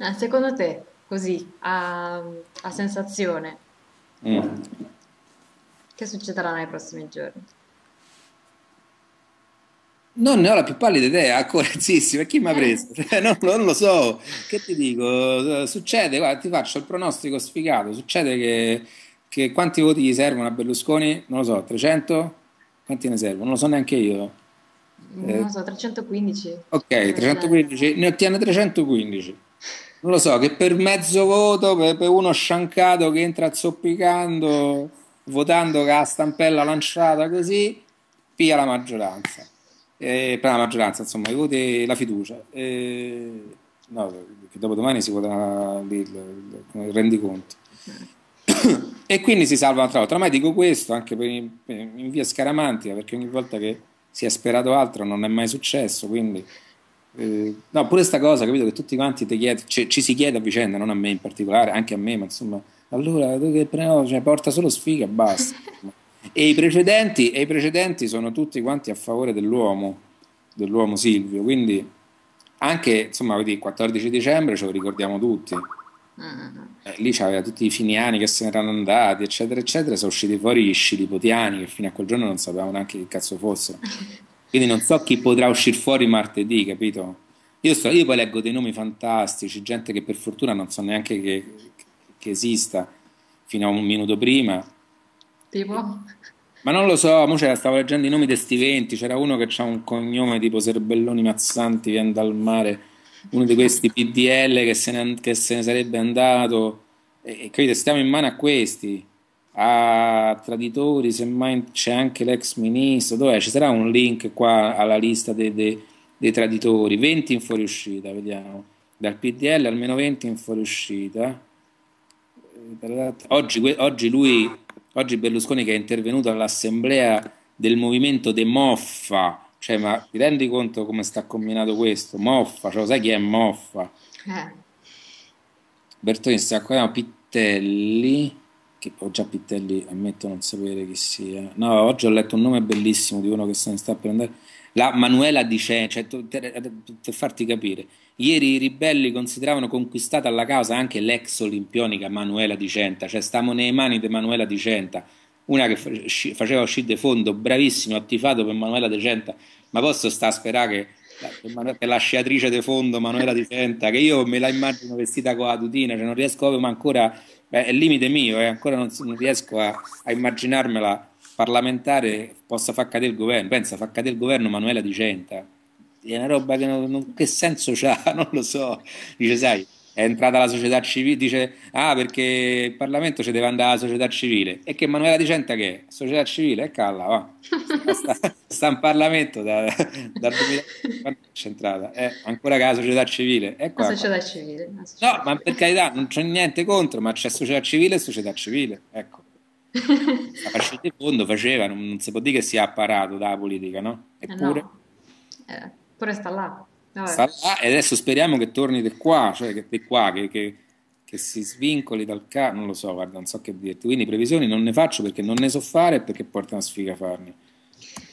Eh, secondo te, così, a, a sensazione, Mm. che succederà nei prossimi giorni? Non ne ho la più pallida idea, correttissima, chi mi ha Eh, preso? Cioè, non, non lo so, che ti dico? Succede, guarda, ti faccio il pronostico sfigato, succede che, che quanti voti gli servono a Berlusconi? Non lo so, 300? Quanti ne servono? Non lo so neanche io. non Eh, lo so, 315 ok, deve essere. 315, ne ottiene 315. Non lo so, che per mezzo voto, per, per uno sciancato che entra zoppicando, votando con la stampella lanciata così, piglia la maggioranza. Eh, per la maggioranza, insomma, i voti, la fiducia. Eh, no, che dopo domani si vota il, il- rendiconto. E quindi si salva un'altra volta. Ormai dico questo anche per in, in via scaramantica, perché ogni volta che si è sperato altro non è mai successo. Quindi, eh, no, pure sta cosa, capito? Che tutti quanti ti chied- ci, ci si chiede a vicenda, non a me in particolare, anche a me, ma insomma, allora tu che pre- no, cioè, porta solo sfiga e basta. E i precedenti, e i precedenti sono tutti quanti a favore dell'uomo, dell'uomo Silvio. Quindi, anche insomma, vedi, il 14 dicembre ce lo ricordiamo tutti. Mm. Eh, lì c'aveva tutti i finiani che se ne erano andati, eccetera, eccetera. Sono usciti fuori gli scilipotiani che fino a quel giorno non sapevamo neanche che cazzo fossero. Quindi non so chi potrà uscire fuori martedì, capito? Io, sto- io poi leggo dei nomi fantastici, gente che per fortuna non so neanche che, che esista fino a un minuto prima. Tipo? Ma non lo so, mo stavo leggendo i nomi di sti 20, c'era uno che ha un cognome tipo Serbelloni Mazzanti, viene dal mare, uno di questi PDL che se ne, che se ne sarebbe andato, e, e capite, stiamo in mano a questi, a traditori, semmai c'è anche l'ex ministro, dov'è? Ci sarà un link qua alla lista dei, dei- dei traditori, 20 in fuoriuscita, vediamo, dal PDL almeno 20 in fuoriuscita. Oggi, oggi lui, oggi Berlusconi che è intervenuto all'assemblea del movimento De Moffa, cioè ma ti rendi conto come sta combinato questo? Moffa, cioè sai chi è Moffa? Eh, Bertoni sta qua, Pittelli, che ho già Pittelli, ammetto non sapere chi sia. No, oggi ho letto un nome bellissimo di uno che se ne sta per andare. La Manuela Dicenta, cioè, per farti capire, ieri i ribelli consideravano conquistata alla causa anche l'ex olimpionica Manuela Dicenta, cioè stiamo nei mani di Manuela Dicenta, una che faceva uscire de fondo, bravissimo, ha tifato per Manuela Dicenta, ma posso sta a sperare che la, la sciatrice de fondo Manuela Dicenta, che io me la immagino vestita con la tutina, cioè non riesco proprio, ma ancora, beh, è il limite mio, eh, ancora non, non riesco a, a immaginarmela parlamentare possa far cadere il governo. Pensa, fa cadere il governo Manuela Dicenta. È una roba che, non, non- che senso c'ha? Non lo so. Dice, sai, è entrata la società civile, dice, ah, perché il Parlamento ci deve andare la società civile. E che Manuela Dicenta che è? Società civile? E calla, va. Sta, in Parlamento da, dal 2000, quando c'è entrata? Eh, ancora che la società civile. La qua. società civile. la No, società ma per carità, non c'è niente contro, ma c'è società civile e società civile. Ecco. La fascetta di fondo faceva, non, non si può dire che sia apparato dalla politica, no? Eh Eppure no, eh, pure sta là. Vabbè. sta là e adesso speriamo che torni di qua, cioè che di qua, che, che- che si svincoli dal ca... non lo so, guarda, non so che dirti. Quindi previsioni non ne faccio perché non ne so fare e perché porta una sfiga farne.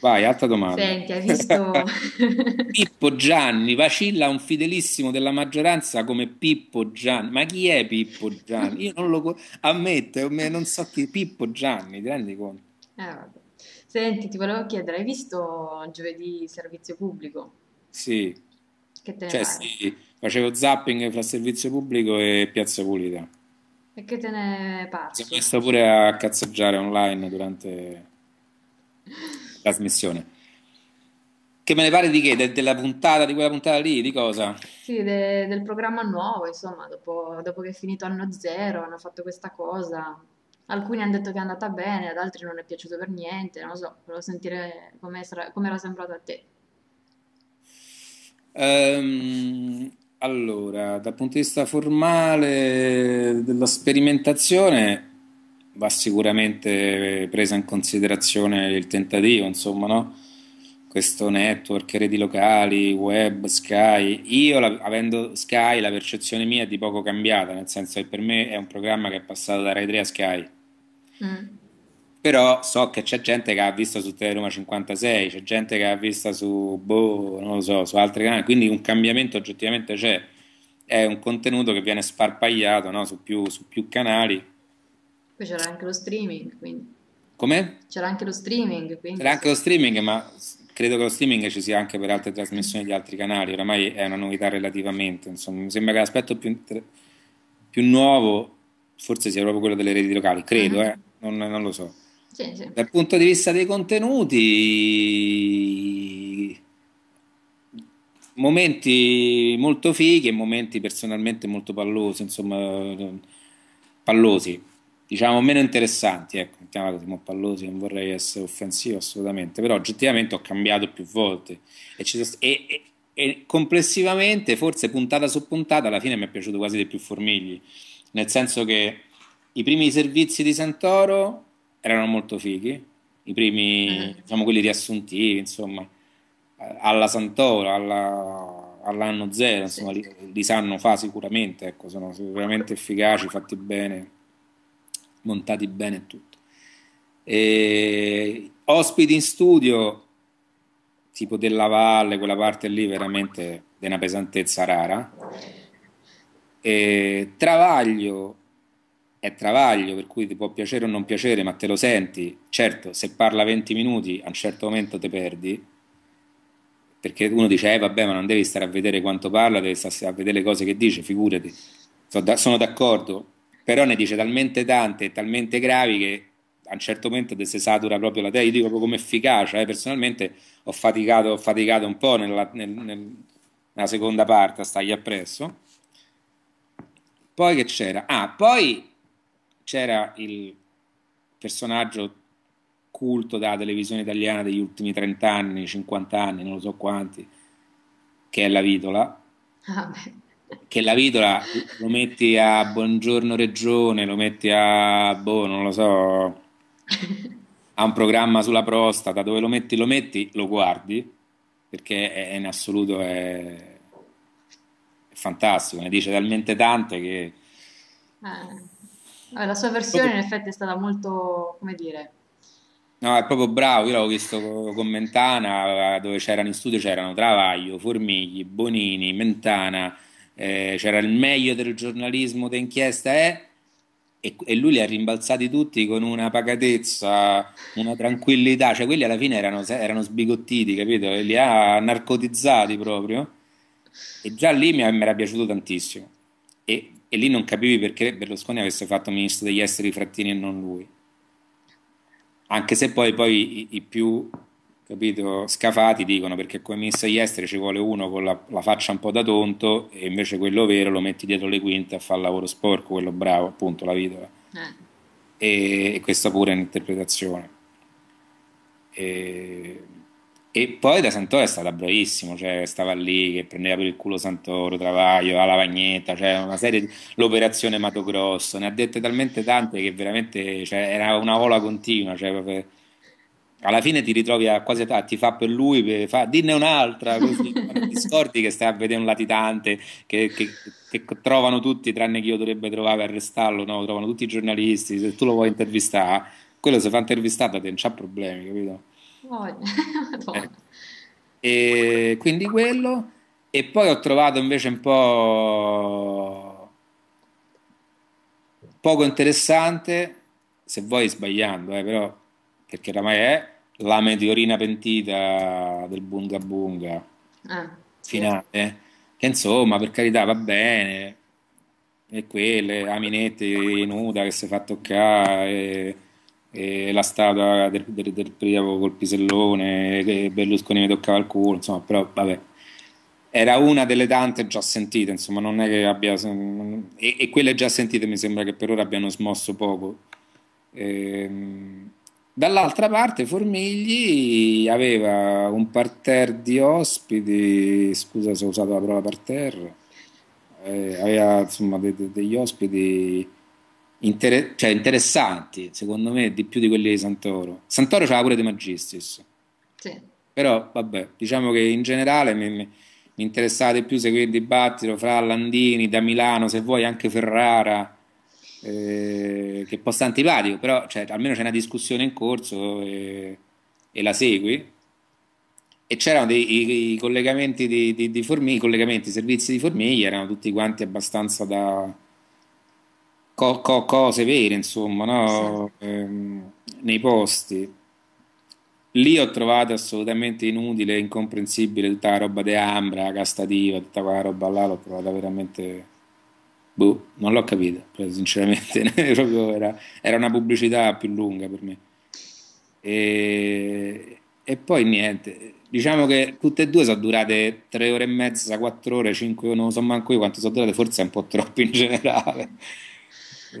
Vai, altra domanda. Senti, hai visto... Pippo Gianni, vacilla un fidelissimo della maggioranza come Pippo Gianni. Ma chi è Pippo Gianni? Io non lo ammetto, me- non so chi Pippo Gianni, ti rendi conto? Eh, vabbè. Senti, ti volevo chiedere, hai visto giovedì servizio pubblico? Sì, Che te ne cioè pare? sì, facevo zapping fra servizio pubblico e Piazza Pulita. E che te ne è sono parso? messo pure a cazzeggiare online durante trasmissione. Che me ne pare di che? De- della puntata, di quella puntata lì? Di cosa? Sì, de- del programma nuovo, insomma, dopo, dopo che è finito anno zero, hanno fatto questa cosa. Alcuni hanno detto che è andata bene, ad altri non è piaciuto per niente, non lo so, volevo sentire come era sembrato a te. Ehm, allora, dal punto di vista formale della sperimentazione va sicuramente presa in considerazione il tentativo, insomma, no? Questo network, reti locali, web, Sky. Io, la- avendo Sky, la percezione mia è di poco cambiata, nel senso che per me è un programma che è passato da Rai 3 a Sky. Mm. Però so che c'è gente che ha visto su Teleroma 56, c'è gente che ha visto su, boh, non lo so, su altri canali, quindi un cambiamento oggettivamente c'è. è un contenuto che viene sparpagliato no, su, più, su più canali. Poi c'era anche lo streaming, quindi. Come? C'era anche lo streaming, quindi. C'era anche lo streaming, ma credo che lo streaming ci sia anche per altre trasmissioni di altri canali, oramai è una novità relativamente, insomma, mi sembra che l'aspetto più, più nuovo forse sia proprio quello delle reti locali, credo, uh-huh. eh? non, non, lo so. Sì, sì. Dal punto di vista dei contenuti, momenti molto fighi e momenti personalmente molto pallosi, insomma, pallosi, diciamo meno interessanti, ecco, mettiamola così, pallosi, non vorrei essere offensivo assolutamente, però oggettivamente ho cambiato più volte. E, e, e, e complessivamente, forse puntata su puntata, alla fine mi è piaciuto quasi di più Formigli, nel senso che i primi servizi di Santoro erano molto fighi, i primi, uh-huh. diciamo quelli riassuntivi, insomma, alla Santoro, alla, all'anno zero, insomma, li, li, sanno fa sicuramente, ecco, sono sicuramente efficaci, fatti bene, montati bene e tutto. Ospiti in studio, tipo della Valle, quella parte lì veramente di una pesantezza rara. E, travaglio è travaglio, per cui ti può piacere o non piacere, ma te lo senti. Certo, se parla 20 minuti, a un certo momento te perdi, perché uno dice, eh vabbè, ma non devi stare a vedere quanto parla, devi stare a vedere le cose che dice, figurati. Sono d'accordo, però ne dice talmente tante e talmente gravi che a un certo ti si satura proprio la testa. Io dico proprio come efficacia, eh. personalmente ho faticato, ho faticato un po' nella, nel, nel, nella seconda parte a stargli appresso. Poi che c'era? Ah, poi c'era il personaggio culto della televisione italiana degli ultimi 30 anni, 50 anni, non lo so quanti, che è la Vitola. Ah, che la Vitola lo metti a Buongiorno Regione, lo metti a, boh, non lo so, a un programma sulla prostata, dove lo metti, lo metti, lo guardi, perché è, in assoluto è, è fantastico, ne dice talmente tante che... Eh. La sua versione in effetti è stata molto, come dire... No, è proprio bravo, io l'avevo visto con Mentana, dove c'erano in studio, c'erano Travaglio, Formigli, Bonini, Mentana, eh, c'era il meglio del giornalismo d'inchiesta eh? e, lui li ha rimbalzati tutti con una pacatezza, una tranquillità, cioè quelli alla fine erano, erano sbigottiti, capito? Li ha narcotizzati proprio e già lì mi, mi era piaciuto tantissimo e e lì non capivi perché Berlusconi avesse fatto ministro degli esteri Frattini e non lui. Anche se poi, poi i, i, più capito, scafati dicono perché come ministro degli esteri ci vuole uno con la, la, faccia un po' da tonto e invece quello vero lo metti dietro le quinte a fare il lavoro sporco, quello bravo, appunto, la vita. Eh. E, e, questa pure è un'interpretazione. E, e poi da Santoro è stata bravissimo, cioè stava lì che prendeva per il culo Santoro, Travaglio, la lavagnetta, cioè una serie di... l'operazione Mato Grosso, ne ha dette talmente tante che veramente cioè, era una ola continua, cioè, proprio... alla fine ti ritrovi a quasi a ti fa per lui, per, fa, dinne un'altra, così ti scordi che stai a vedere un latitante che, che, che, trovano tutti, tranne chi io dovrebbe trovare per arrestarlo, no? trovano tutti i giornalisti, se tu lo vuoi intervistare, quello se fa intervistata non c'ha problemi, capito? Eh. E quindi quello. E poi ho trovato invece un po' poco interessante, se vuoi sbagliando, eh, però, perché oramai è la meteorina pentita del Bunga Bunga ah, finale, sì. che insomma, per carità, va bene, e quelle, Aminetti nuda che si fa toccare e la statua del, del, del primo col pisellone che Berlusconi mi toccava il culo, insomma, però vabbè. Era una delle tante già sentite, insomma, non è che abbia... E, e quelle già sentite mi sembra che per ora abbiano smosso poco. Ehm, dall'altra parte Formigli aveva un parterre di ospiti, scusa se ho usato la parola parterre, eh, aveva insomma de, de, degli ospiti inter- cioè interessanti, secondo me, di più di quelli di Santoro. Santoro c'era pure De Magistris. Sì. Però, vabbè, diciamo che in generale mi, mi, interessava di più seguire il dibattito fra Landini, da Milano, se vuoi anche Ferrara, eh, che stare antipatico, però cioè, almeno c'è una discussione in corso e, e la segui. e c'erano dei i, i collegamenti di, di, di Formiglia, i collegamenti, i servizi di Formiglia erano tutti quanti abbastanza da co- co- cose vere, insomma, Sì. no? Ehm, nei posti. Lì ho trovato assolutamente inutile, incomprensibile tutta la roba di Ambra, Castativa, tutta quella roba là, l'ho trovata veramente... Boh, non l'ho capita, sinceramente, era, era una pubblicità più lunga per me. E, e poi niente, diciamo che tutte e due sono durate tre ore e mezza, quattro ore, cinque, non so manco io quanto sono durate, forse è un po' troppo in generale.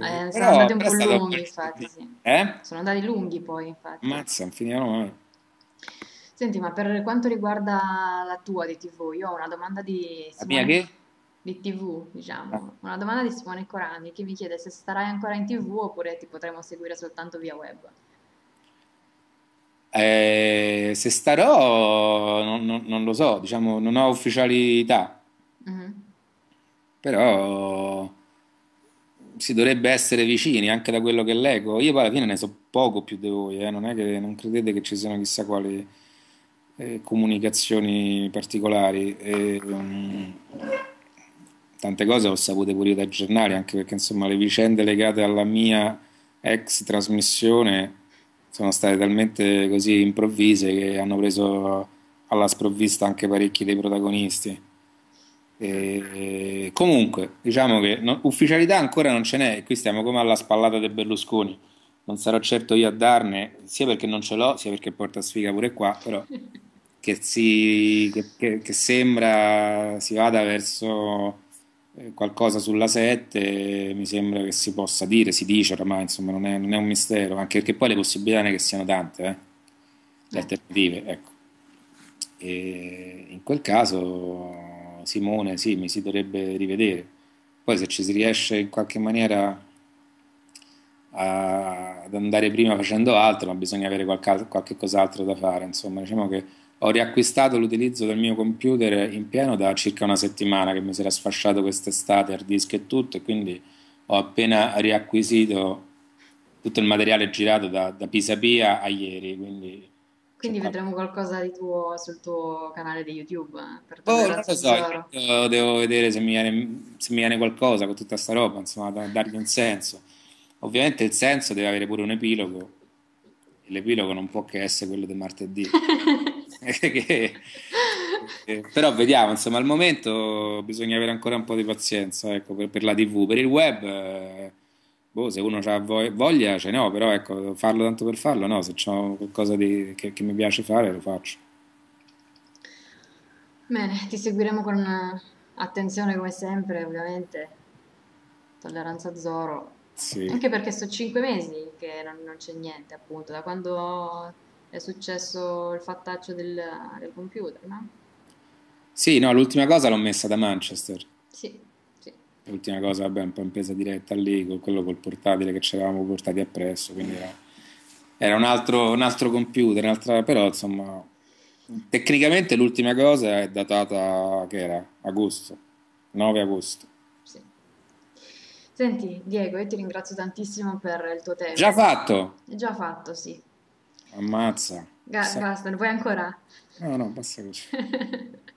Eh, Eh, sono però, andati un po' lunghi, infatti, sì. Eh? Sono andati lunghi poi, infatti. Ammazza, non finivano mai. Senti, ma per quanto riguarda la tua di TV, io ho una domanda di La mia Simone, che? Di TV, Ah. diciamo, una domanda di Simone Corani che mi chiede se starai ancora in TV oppure ti potremo seguire soltanto via web. Eh, se starò, non, non- non lo so, diciamo, non ho ufficialità, Mhm. però si dovrebbe essere vicini anche da quello che leggo. Io poi alla fine ne so poco più di voi, eh, Non è che non credete che ci siano chissà quali eh, comunicazioni particolari. E, mm, tante cose ho sapute pure dai giornali, anche perché insomma le vicende legate alla mia ex trasmissione sono state talmente così improvvise che hanno preso alla sprovvista anche parecchi dei protagonisti. E comunque, diciamo che no- ufficialità ancora non ce n'è, qui stiamo come alla spallata di Berlusconi. Non sarò certo io a darne, sia perché non ce l'ho, sia perché porta sfiga pure qua, però che, si, che, che- che sembra si vada verso qualcosa sulla 7, mi sembra che si possa dire, si dice oramai, insomma, non è, non è un mistero, anche perché poi le possibilità è che siano tante, eh, le Eh, alternative, ecco. E in quel caso Simone sì, mi si dovrebbe rivedere. Poi se ci si riesce in qualche maniera a- ad andare prima facendo altro, ma bisogna avere qualche, qualche cos'altro da fare. Insomma, diciamo che ho riacquistato l'utilizzo del mio computer in pieno da circa una settimana che mi si era sfasciato quest'estate, hard disk e tutto, e quindi ho appena riacquisito tutto il materiale girato da, da Pisapia a ieri, quindi Quindi vedremo qualcosa di tuo sul tuo canale di YouTube, eh, per Boh, non lo so, devo vedere se mi viene, se mi viene qualcosa con tutta sta roba, insomma, da dargli un senso. Ovviamente il senso deve avere pure un epilogo, l'epilogo non può che essere quello di martedì. Che- eh, però vediamo, insomma, al momento bisogna avere ancora un po' di pazienza, ecco, per, per la TV. Per il web, eh, boh, se uno ha voglia, ce n'ho, però ecco, farlo tanto per farlo, no, se c'ho qualcosa di- che, che mi piace fare, lo faccio. Bene, ti seguiremo con attenzione come sempre, ovviamente. Tolleranza Zoro. Sì. Anche perché sono cinque mesi che non, non c'è niente, appunto, da quando è successo il fattaccio del, del computer, no? Sì, no, l'ultima cosa l'ho messa da Manchester. Sì, sì. L'ultima cosa, vabbè, un po' in presa diretta lì, con quello col portatile che ci avevamo portati appresso, quindi era, era un altro, un altro computer, un'altra, però insomma, tecnicamente l'ultima cosa è datata, che era? Agosto, 9 agosto. Sì. Senti, Diego, io ti ringrazio tantissimo per il tuo Già tempo. fatto! È già fatto, sì. Ammazza. Ga- basta, vuoi ancora? No, no, basta così.